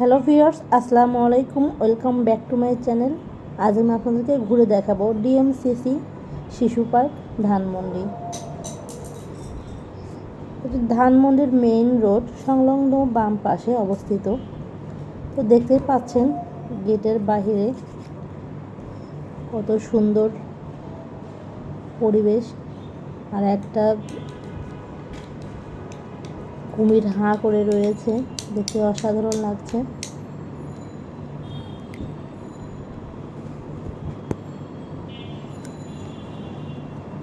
Hello viewers, আসসালামু আলাইকুম, welcome back to my channel. আজ আমি আপনাদেরকে ঘুরে দেখাবো ডিএমসিসি শিশু পার্ক ধানমন্ডি। এটি ধানমন্ডির মেইন রোড, সংলগ্ন বাম পাশে অবস্থিত। তো দেখতে পাচ্ছেন, গেটের বাহিরে কত সুন্দর পরিবেশ। আর একটা কুমির হাঁ করে রয়েছে। দেখতে অসাধারণ লাগছে।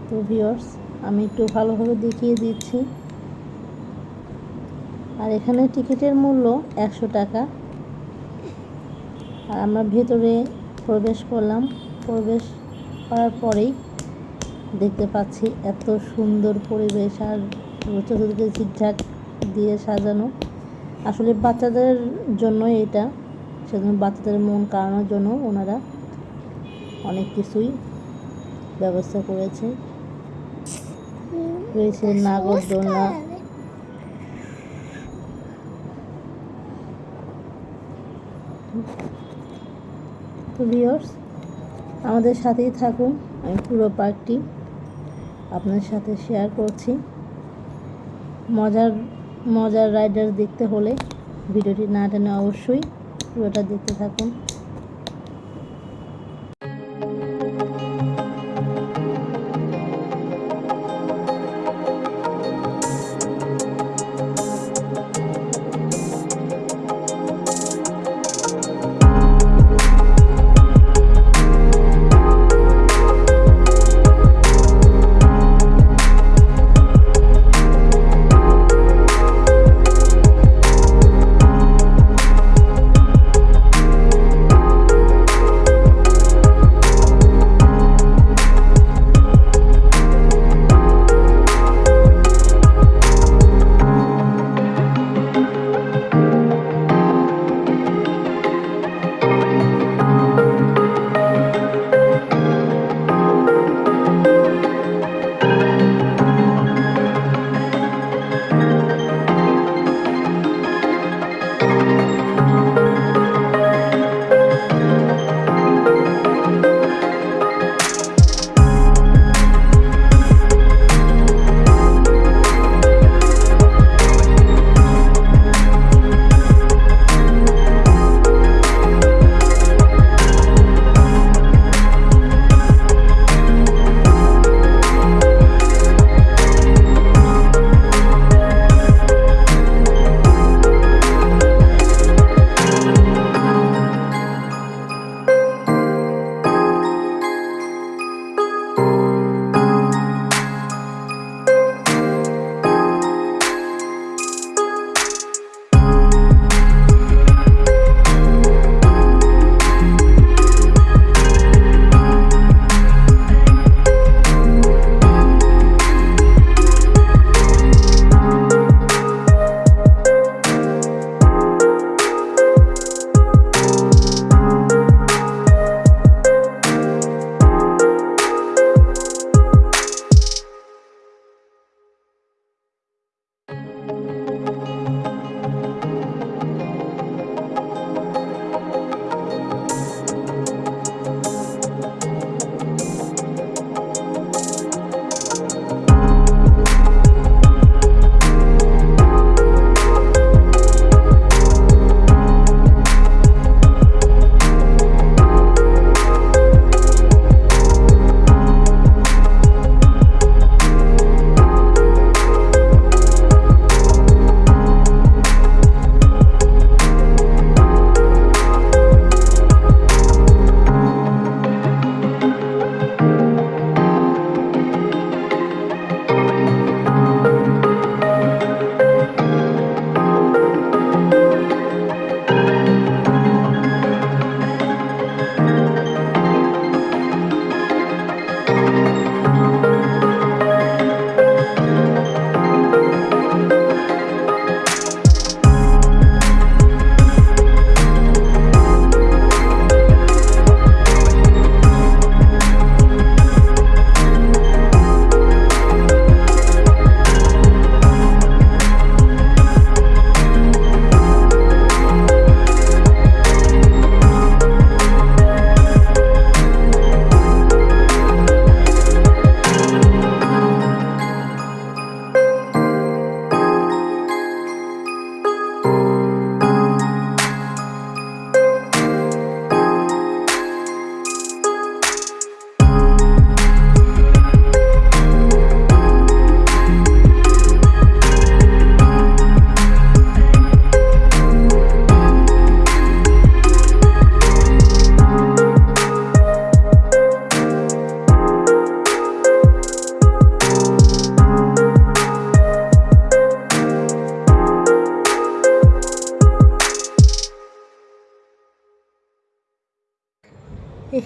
তো ভিওর্স আমি একটু ভালোভাবে দেখিয়ে দিচ্ছি। আর এখানে টিকিটের মূল্য একশো টাকা। আর আমরা ভেতরে প্রবেশ করলাম। প্রবেশ করার পরেই দেখতে পাচ্ছি এত সুন্দর পরিবেশ আর চতুর্দিকে ঝিকঝাক দিয়ে সাজানো। আসলে বাচ্চাদের জন্য এটা। সেজন্য বাচ্চাদের মন কাড়ানোর জন্য ওনারা অনেক কিছুই ব্যবস্থা করেছে। রয়েছে নাগরদোলনা তো আমাদের সাথেই থাকুন। আমি পুরো পার্কটি আপনার সাথে শেয়ার করছি। মজার মজার রাইডার দেখতে হলে ভিডিওটি না টেনে অবশ্যই পুরোটা দেখতে থাকুন।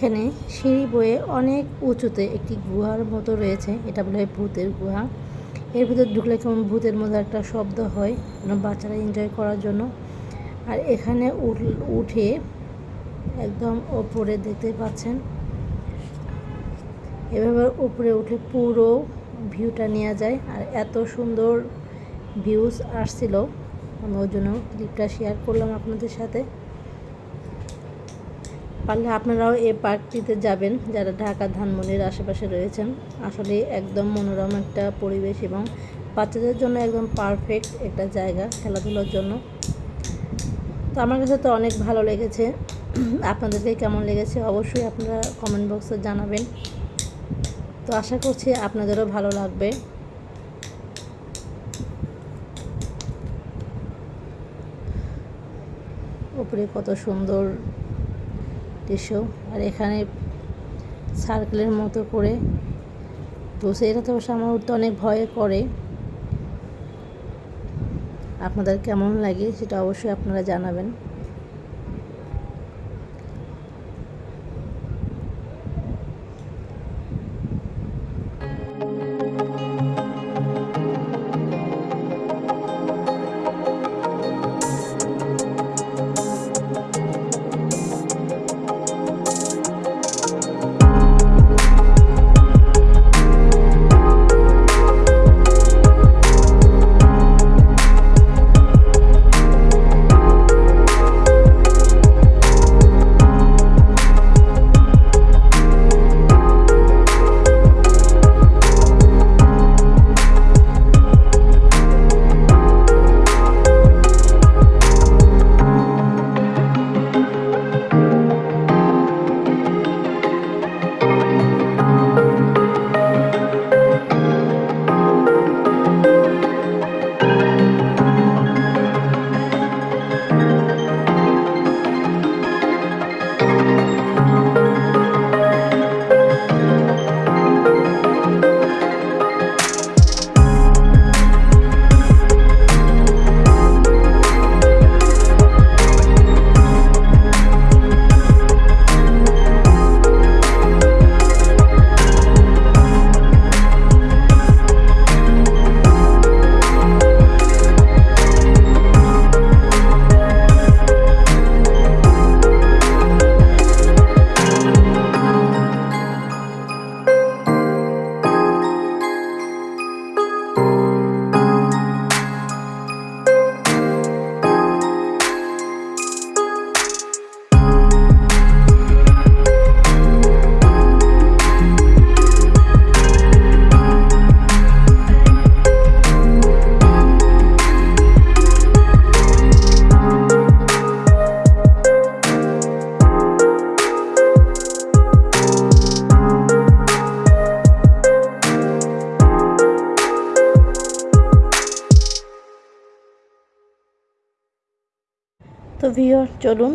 এখানে সিঁড়ি বয়ে অনেক উঁচুতে একটি গুহার মতো রয়েছে। এটা বলে ভূতের গুহা। এর ভিতর ঢুকলে কেমন ভূতের মধ্যে একটা শব্দ হয় বাচ্চারা এনজয় করার জন্য। আর এখানে উঠে একদম ওপরে দেখতে পাচ্ছেন। এভাবে উপরে উঠে পুরো ভিউটা নেওয়া যায়। আর এত সুন্দর ভিউজ আসছিল। আমি ওই জন্য ক্লিপটা শেয়ার করলাম আপনাদের সাথে। পারলে আপনারাও এই পার্কটিতে যাবেন, যারা ঢাকা ধানমন্ডির আশেপাশে রয়েছেন। আসলে একদম মনোরম একটা পরিবেশ এবং বাচ্চাদের জন্য একদম পারফেক্ট একটা জায়গা খেলাধুলার জন্য। তো আমার কাছে তো অনেক ভালো লেগেছে। আপনাদেরকে কেমন লেগেছে অবশ্যই আপনারা কমেন্ট বক্সে জানাবেন। তো আশা করছি আপনাদেরও ভালো লাগবে। উপরে কত সুন্দর দৃশ্য আর এখানে সার্কেলের মতো করে। তো সেটা তো আমার উঠতে অনেক ভয় করে। আপনাদের কেমন লাগে সেটা অবশ্যই আপনারা জানাবেন। চলুন।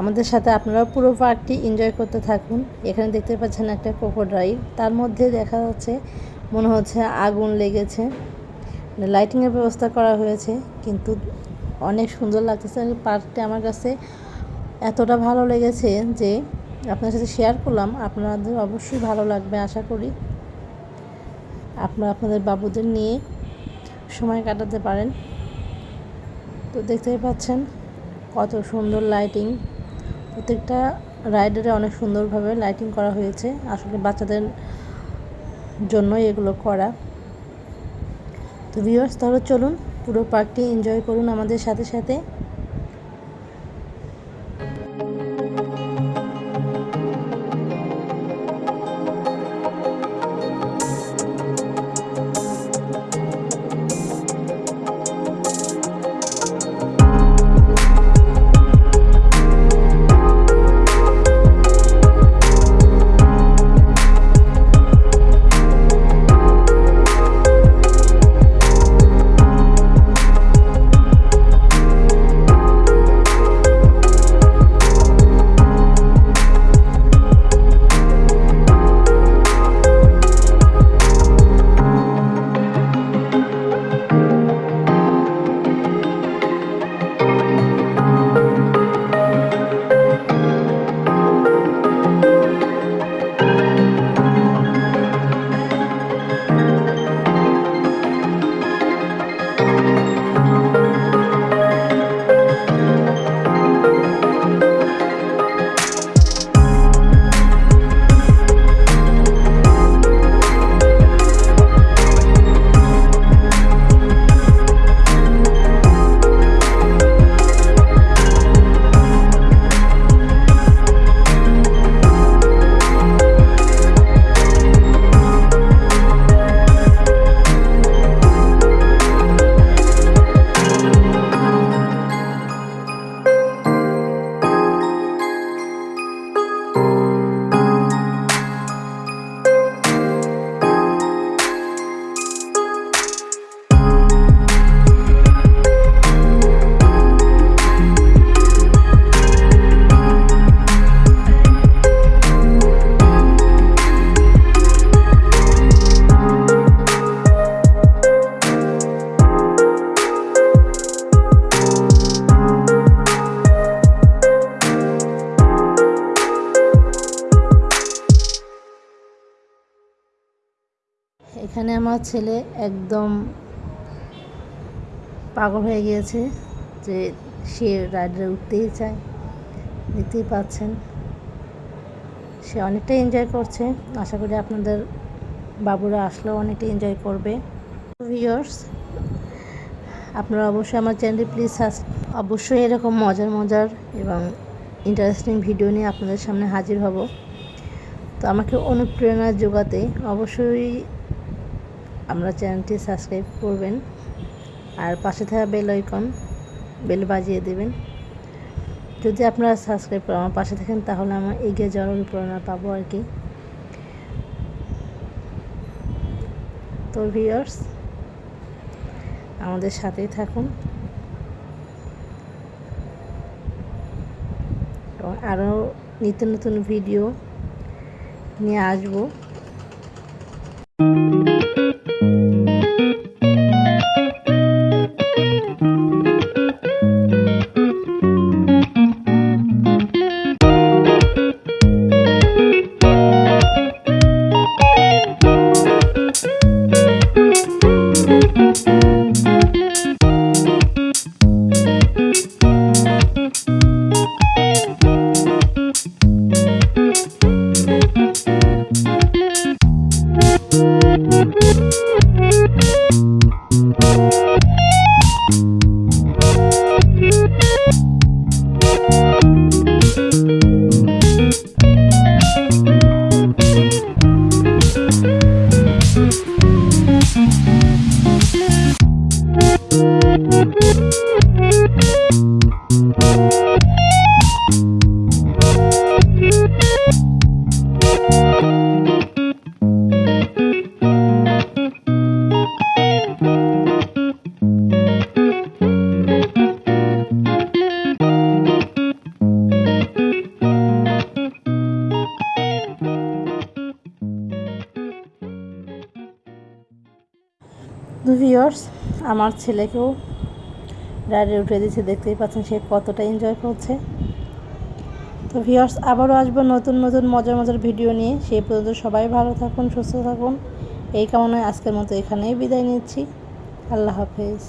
আমাদের সাথে আপনারা পুরো পার্কটি এনজয় করতে থাকুন। এখানে দেখতে পাচ্ছেন একটা ক্রোকোডাইল তার মধ্যে দেখা যাচ্ছে, মনে হচ্ছে আগুন লেগেছে। লাইটিংয়ের ব্যবস্থা করা হয়েছে, কিন্তু অনেক সুন্দর লাগতেছে। পার্কটি আমার কাছে এতটা ভালো লেগেছে যে আপনার সাথে শেয়ার করলাম। আপনাদের অবশ্যই ভালো লাগবে, আশা করি। আপনারা আপনাদের বাবুদের নিয়ে সময় কাটাতে পারেন। তো দেখতেই পাচ্ছেন কত সুন্দর লাইটিং প্রত্যেকটা রাইডারে অনেক সুন্দরভাবে লাইটিং করা হয়েছে। আসলে বাচ্চাদের জন্যই এগুলো করা। তো ভিউয়ার্স তাহলে চলুন পুরো পার্কটি এনজয় করুন আমাদের সাথে সাথে। ছেলে একদম পাগল হয়ে গিয়েছে যে সে রাইডে উঠতেই চায়, দেখতেই পাচ্ছেন। সে অনেকটা এনজয় করছে। আশা করি আপনাদের বাবুরা আসলেও অনেকটা এনজয় করবে। ভিউয়ার্স আপনারা অবশ্যই আমার চ্যানেলটি প্লিজ অবশ্যই এরকম মজার মজার এবং ইন্টারেস্টিং ভিডিও নিয়ে আপনাদের সামনে হাজির হব। তো আমাকে অনুপ্রেরণা যোগাতে অবশ্যই আমরা চ্যানেলটি সাবস্ক্রাইব করবেন আর পাশে থাকা বেল আইকন, বেল বাজিয়ে দেবেন। যদি আপনারা সাবস্ক্রাইব করে আমার পাশে থাকেন, তাহলে আমার এগিয়ে যাওয়ার অনুপ্রেরণা পাবো আর কি। তো ভিউয়ার্স, আমাদের সাথেই থাকুন। এবং আরও নিত্য নতুন ভিডিও নিয়ে আসব। আমার ছেলেকেও রাইডে উঠে দিয়েছে, দেখতেই পাচ্ছেন সে কতটা এনজয় করছে। তো ভিওর্স আবারও আসব নতুন নতুন, মজার মজার ভিডিও নিয়ে। সেই পর্যন্ত সবাই ভালো থাকুন, সুস্থ থাকুন। এই কামনায় আজকের মতো এখানেই বিদায় নিচ্ছি। আল্লাহ হাফেজ।